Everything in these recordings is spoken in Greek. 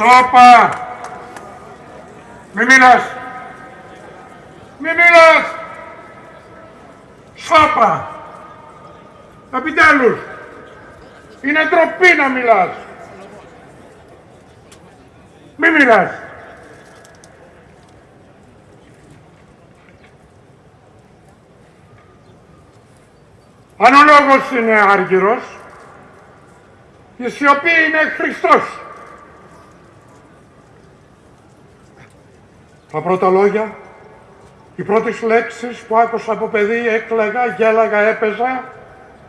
Σώπα! Μη μιλάς! Μη μιλάς! Σώπα! Επιτέλους! Είναι ντροπή να μιλάς! Μη μιλάς! Αν ο λόγος είναι άργυρος, η σιωπή είναι Χριστός. Τα πρώτα λόγια, οι πρώτες λέξεις που άκουσα από παιδί, έκλαιγα, γέλαγα, έπαιζα,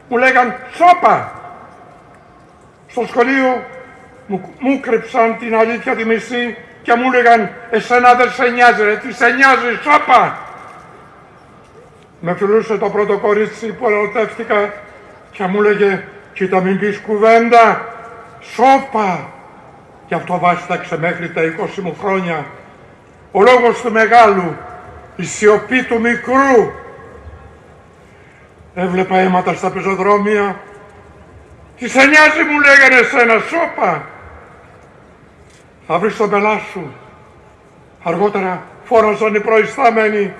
μου λέγαν «Σώπα!» Στο σχολείο μου, μου κρυψαν την αλήθεια τη μισή και μου λέγαν «Εσένα δεν σε νοιάζει ρε, τι σε νοιάζει, σώπα!» Με φιλούσε το πρώτο κορίτσι που ερωτεύτηκα και μου λέγε «Κοίτα μην πεις κουβέντα, σώπα!» Και αυτό βάσταξε μέχρι τα 20 μου χρόνια. Ο λόγος του μεγάλου, η σιωπή του μικρού. Έβλεπα αίματα στα πεζοδρόμια. Τις σε νοιάζει μου λέγανε σένα, σώπα. Θα βρεις τον πελά σου. Αργότερα φόραζαν οι προϊστάμενοι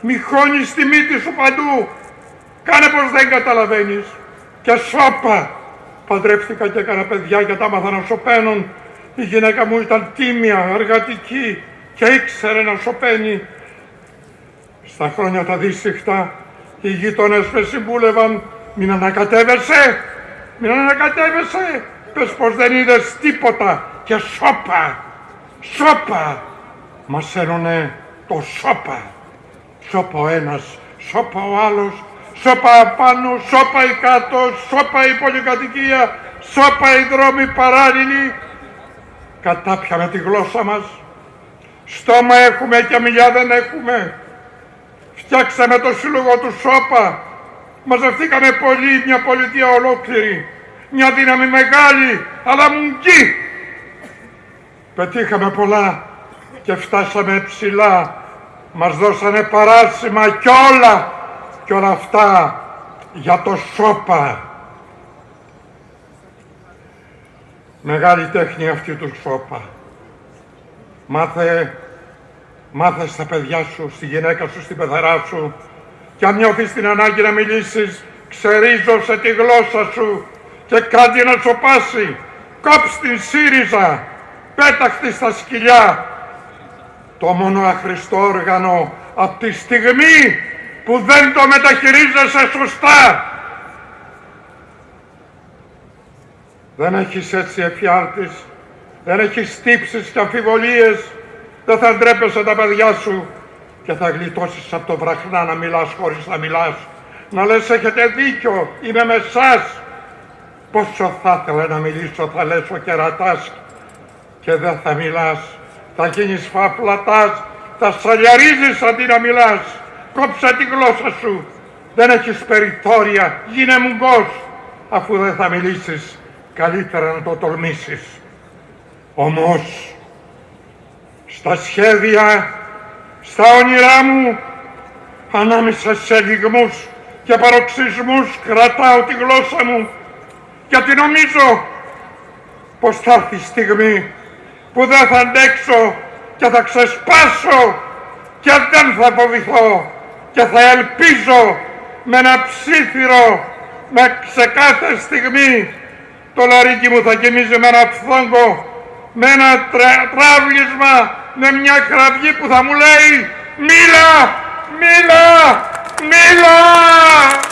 μη χώνεις τη μύτη σου παντού. Κάνε πως δεν καταλαβαίνεις. Και σώπα. Παντρεύτηκα και έκανα παιδιά και τα μάθα να σωπαίνουν. Η γυναίκα μου ήταν τίμια, εργατική και ήξερε να σωπαίνει. Στα χρόνια τα δύσυχτα οι γείτονες με συμβούλευαν μην ανακατεύεσαι, μην ανακατεύεσαι. Πες πως δεν είδες τίποτα και σώπα, σώπα. Μας ένουνε το σώπα. Σώπα ο ένας, σώπα ο άλλος, σώπα απάνω, σώπα η κάτω, σώπα η πολυκατοικία, σώπα οι δρόμοι παράλληλοι. Κατάπιαμε τη γλώσσα μας. Στόμα έχουμε και μιλιά δεν έχουμε. Φτιάξαμε το σύλλογο του σώπα. Μαζευτήκαμε πολύ, μια πολιτεία ολόκληρη. Μια δύναμη μεγάλη, αλλά μουγκή. Πετύχαμε πολλά και φτάσαμε ψηλά μας δώσανε παράσημα κι όλα κι όλα αυτά για το σώπα. Μεγάλη τέχνη αυτή του σώπα. Μάθε, μάθε στα παιδιά σου, στη γυναίκα σου, στην πεθαρά σου και αν νιώθεις την ανάγκη να μιλήσεις, ξερίζωσε τη γλώσσα σου και κάτι να σοπάσει. Κόψ την ΣΥΡΙΖΑ, πέταχτη στα σκυλιά το μόνο αχρηστό όργανο από τη στιγμή που δεν το μεταχειρίζεσαι σωστά. Δεν έχεις έτσι εφιάλτης, δεν έχεις τύψεις και αμφιβολίες, δεν θα ντρέπεσαι τα παιδιά σου και θα γλιτώσεις από το βραχνά να μιλάς χωρίς να μιλάς. Να λες έχετε δίκιο, είμαι με εσάς. Πόσο θα ήθελα να μιλήσω, θα λες ο κερατάς και δεν θα μιλάς θα γίνεις φαπλατάς, θα σαλιαρίζεις αντί να μιλάς. Κόψε τη γλώσσα σου. Δεν έχεις περιθώρια. Γίνε μουγκός. Αφού δεν θα μιλήσεις, καλύτερα να το τολμήσεις. Όμως, στα σχέδια, στα όνειρά μου, ανάμεσα σε λιγμούς και παροξισμούς κρατάω τη γλώσσα μου. Γιατί νομίζω πως θα έρθει η στιγμή που δεν θα αντέξω και θα ξεσπάσω και δεν θα φοβηθώ και θα ελπίζω με ένα ψήθυρο με σε κάθε στιγμή. Το λαρίκι μου θα γεμίζει με ένα φθόγκο με ένα τράβλισμα με μια κραυγή που θα μου λέει «Μίλα! Μίλα! Μίλα!»